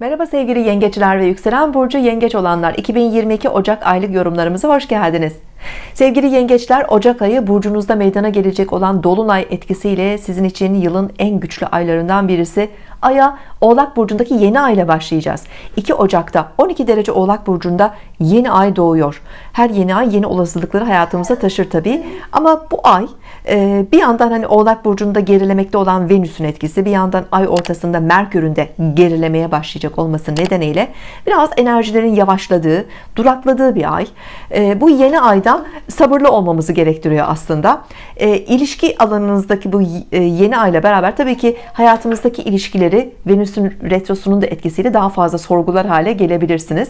Merhaba sevgili yengeçler ve yükselen burcu yengeç olanlar. 2022 Ocak aylık yorumlarımıza hoş geldiniz. Sevgili yengeçler Ocak ayı burcunuzda meydana gelecek olan Dolunay etkisiyle sizin için yılın en güçlü aylarından birisi. Ay'a Oğlak Burcu'ndaki yeni ay ile başlayacağız. 2 Ocak'ta 12 derece Oğlak Burcu'nda yeni ay doğuyor. Her yeni ay yeni olasılıkları hayatımıza taşır tabi ama bu ay e, bir yandan hani Oğlak Burcu'nda gerilemekte olan Venüs'ün etkisi bir yandan ay ortasında Merkür'ün de gerilemeye başlayacak olması nedeniyle biraz enerjilerin yavaşladığı durakladığı bir ay. E, bu yeni ayda sabırlı olmamızı gerektiriyor aslında. E, ilişki alanınızdaki bu yeni ayla beraber tabii ki hayatımızdaki ilişkileri ilişkileri Venüs'ün retrosunun da etkisiyle daha fazla sorgular hale gelebilirsiniz.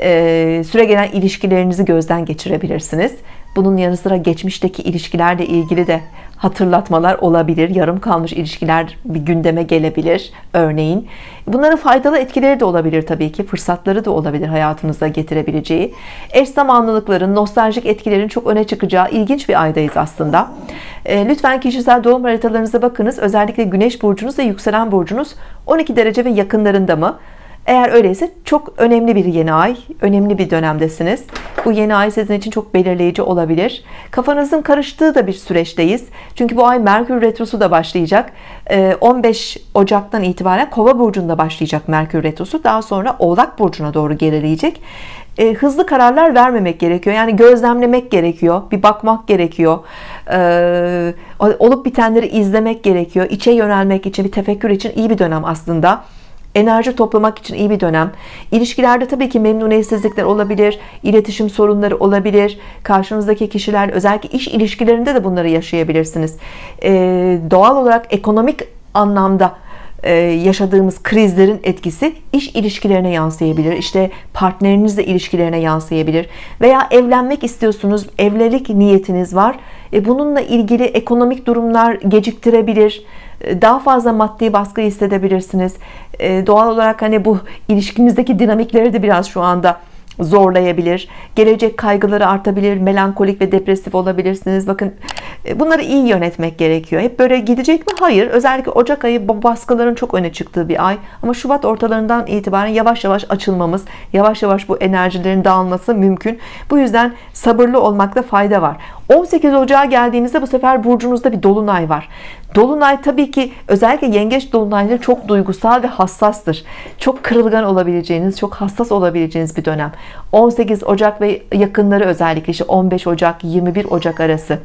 Ee, süre gelen ilişkilerinizi gözden geçirebilirsiniz bunun yanı sıra geçmişteki ilişkilerle ilgili de hatırlatmalar olabilir. Yarım kalmış ilişkiler bir gündeme gelebilir örneğin. Bunların faydalı etkileri de olabilir tabii ki fırsatları da olabilir hayatınıza getirebileceği. Eş zamanlılıkların nostaljik etkilerin çok öne çıkacağı ilginç bir aydayız aslında. E, lütfen kişisel doğum haritalarınıza bakınız. Özellikle güneş burcunuz ve yükselen burcunuz 12 derece ve yakınlarında mı eğer öyleyse çok önemli bir yeni ay önemli bir dönemdesiniz. Bu yeni ay sizin için çok belirleyici olabilir. Kafanızın karıştığı da bir süreçteyiz. Çünkü bu ay Merkür Retrosu da başlayacak. 15 ee, Ocak'tan itibaren Kova burcunda başlayacak Merkür Retrosu. Daha sonra Oğlak burcuna doğru gerileyecek. E, hızlı kararlar vermemek gerekiyor. Yani gözlemlemek gerekiyor bir bakmak gerekiyor. E, olup bitenleri izlemek gerekiyor. İçe yönelmek için bir tefekkür için iyi bir dönem aslında enerji toplamak için iyi bir dönem. İlişkilerde tabii ki memnuniyetsizlikler olabilir iletişim sorunları olabilir. Karşınızdaki kişiler özellikle iş ilişkilerinde de bunları yaşayabilirsiniz. Ee, doğal olarak ekonomik anlamda yaşadığımız krizlerin etkisi iş ilişkilerine yansıyabilir. İşte partnerinizle ilişkilerine yansıyabilir. Veya evlenmek istiyorsunuz evlilik niyetiniz var. E, bununla ilgili ekonomik durumlar geciktirebilir. E, daha fazla maddi baskı hissedebilirsiniz. Doğal olarak hani bu ilişkinizdeki dinamikleri de biraz şu anda zorlayabilir gelecek kaygıları artabilir melankolik ve depresif olabilirsiniz. Bakın e, bunları iyi yönetmek gerekiyor. Hep böyle gidecek mi? Hayır. Özellikle Ocak ayı baskıların çok öne çıktığı bir ay. Ama Şubat ortalarından itibaren yavaş yavaş açılmamız yavaş yavaş bu enerjilerin dağılması mümkün. Bu yüzden sabırlı olmakta fayda var. 18 Ocağı geldiğimizde bu sefer burcunuzda bir dolunay var Dolunay tabii ki özellikle yengeç dolunayları çok duygusal ve hassastır. Çok kırılgan olabileceğiniz çok hassas olabileceğiniz bir dönem. 18 Ocak ve yakınları özellikle işte 15 Ocak 21 Ocak arası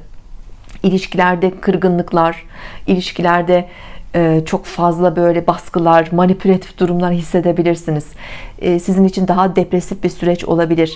ilişkilerde kırgınlıklar ilişkilerde e, çok fazla böyle baskılar manipülatif durumlar hissedebilirsiniz. E, sizin için daha depresif bir süreç olabilir.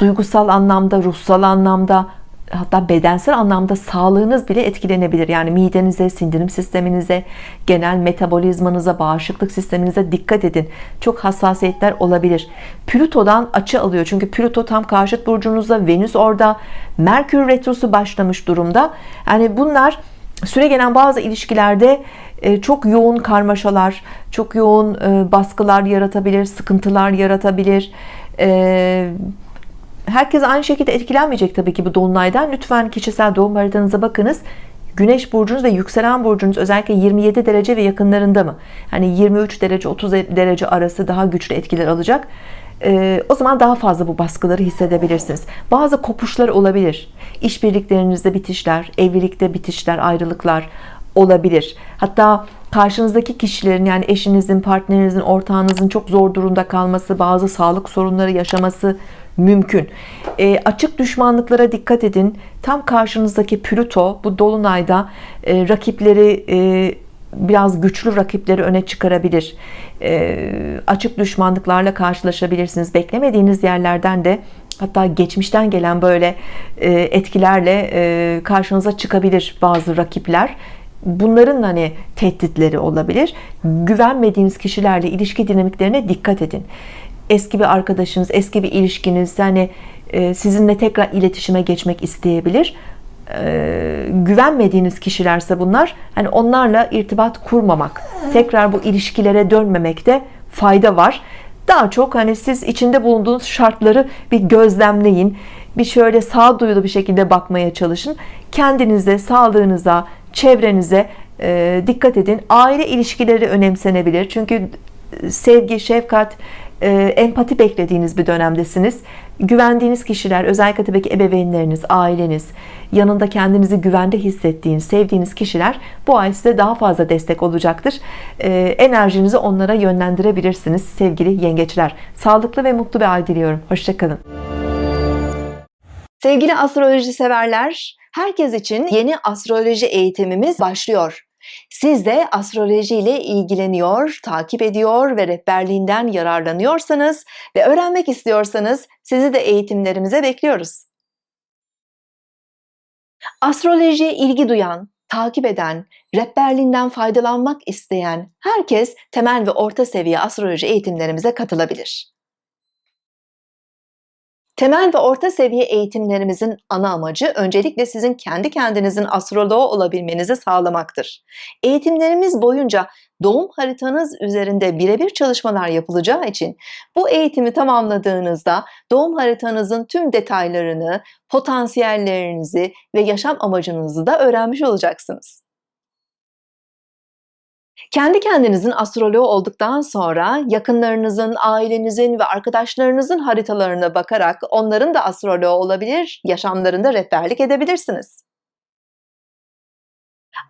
Duygusal anlamda ruhsal anlamda hatta bedensel anlamda sağlığınız bile etkilenebilir. Yani midenize sindirim sisteminize genel metabolizmanıza bağışıklık sisteminize dikkat edin. Çok hassasiyetler olabilir. Plüto'dan açı alıyor. Çünkü Plüto tam karşıt burcunuzda Venüs orada Merkür retrosu başlamış durumda. Yani bunlar süre gelen bazı ilişkilerde e, çok yoğun karmaşalar çok yoğun e, baskılar yaratabilir sıkıntılar yaratabilir. E, herkes aynı şekilde etkilenmeyecek tabii ki bu dolunaydan lütfen kişisel doğum haritanıza bakınız Güneş burcunuz ve yükselen burcunuz özellikle 27 derece ve yakınlarında mı? Hani 23 derece 30 derece arası daha güçlü etkiler alacak. Ee, o zaman daha fazla bu baskıları hissedebilirsiniz. Bazı kopuşlar olabilir. İşbirliklerinizde bitişler, evlilikte bitişler, ayrılıklar olabilir. Hatta karşınızdaki kişilerin yani eşinizin, partnerinizin, ortağınızın çok zor durumda kalması, bazı sağlık sorunları yaşaması mümkün. E, açık düşmanlıklara dikkat edin. Tam karşınızdaki Plüto bu dolunayda e, rakipleri e, biraz güçlü rakipleri öne çıkarabilir. E, açık düşmanlıklarla karşılaşabilirsiniz. Beklemediğiniz yerlerden de hatta geçmişten gelen böyle e, etkilerle e, karşınıza çıkabilir bazı rakipler. Bunların hani tehditleri olabilir. Güvenmediğiniz kişilerle ilişki dinamiklerine dikkat edin eski bir arkadaşınız eski bir ilişkiniz yani e, sizinle tekrar iletişime geçmek isteyebilir. E, güvenmediğiniz kişilerse bunlar hani onlarla irtibat kurmamak tekrar bu ilişkilere dönmemekte fayda var. Daha çok hani siz içinde bulunduğunuz şartları bir gözlemleyin bir şöyle sağduyulu bir şekilde bakmaya çalışın. Kendinize sağlığınıza çevrenize e, dikkat edin. Aile ilişkileri önemsenebilir. Çünkü sevgi, şefkat, empati beklediğiniz bir dönemdesiniz. Güvendiğiniz kişiler, özellikle tabii ki ebeveynleriniz, aileniz, yanında kendinizi güvende hissettiğiniz, sevdiğiniz kişiler bu ay size daha fazla destek olacaktır. E, enerjinizi onlara yönlendirebilirsiniz sevgili yengeçler. Sağlıklı ve mutlu bir ay diliyorum. Hoşçakalın. Sevgili astroloji severler, herkes için yeni astroloji eğitimimiz başlıyor. Siz de astroloji ile ilgileniyor, takip ediyor ve rehberliğinden yararlanıyorsanız ve öğrenmek istiyorsanız sizi de eğitimlerimize bekliyoruz. Astrolojiye ilgi duyan, takip eden, rehberliğinden faydalanmak isteyen herkes temel ve orta seviye astroloji eğitimlerimize katılabilir. Temel ve orta seviye eğitimlerimizin ana amacı öncelikle sizin kendi kendinizin astroloğu olabilmenizi sağlamaktır. Eğitimlerimiz boyunca doğum haritanız üzerinde birebir çalışmalar yapılacağı için bu eğitimi tamamladığınızda doğum haritanızın tüm detaylarını, potansiyellerinizi ve yaşam amacınızı da öğrenmiş olacaksınız. Kendi kendinizin astroloğu olduktan sonra yakınlarınızın, ailenizin ve arkadaşlarınızın haritalarına bakarak onların da astroloğu olabilir, yaşamlarında rehberlik edebilirsiniz.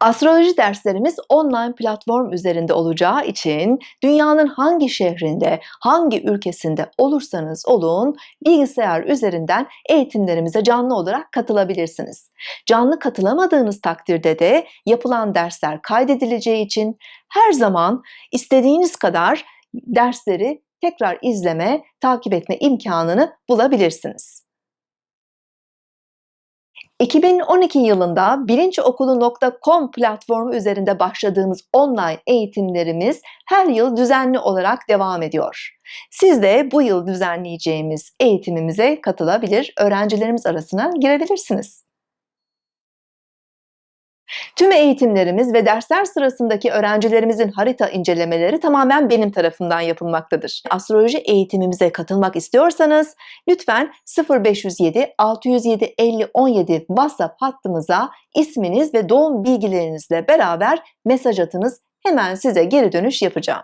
Astroloji derslerimiz online platform üzerinde olacağı için dünyanın hangi şehrinde, hangi ülkesinde olursanız olun bilgisayar üzerinden eğitimlerimize canlı olarak katılabilirsiniz. Canlı katılamadığınız takdirde de yapılan dersler kaydedileceği için her zaman istediğiniz kadar dersleri tekrar izleme, takip etme imkanını bulabilirsiniz. 2012 yılında bilinçokulu.com platformu üzerinde başladığımız online eğitimlerimiz her yıl düzenli olarak devam ediyor. Siz de bu yıl düzenleyeceğimiz eğitimimize katılabilir, öğrencilerimiz arasına girebilirsiniz. Tüm eğitimlerimiz ve dersler sırasındaki öğrencilerimizin harita incelemeleri tamamen benim tarafından yapılmaktadır. Astroloji eğitimimize katılmak istiyorsanız lütfen 0507 607 50 17 WhatsApp hattımıza isminiz ve doğum bilgilerinizle beraber mesaj atınız. Hemen size geri dönüş yapacağım.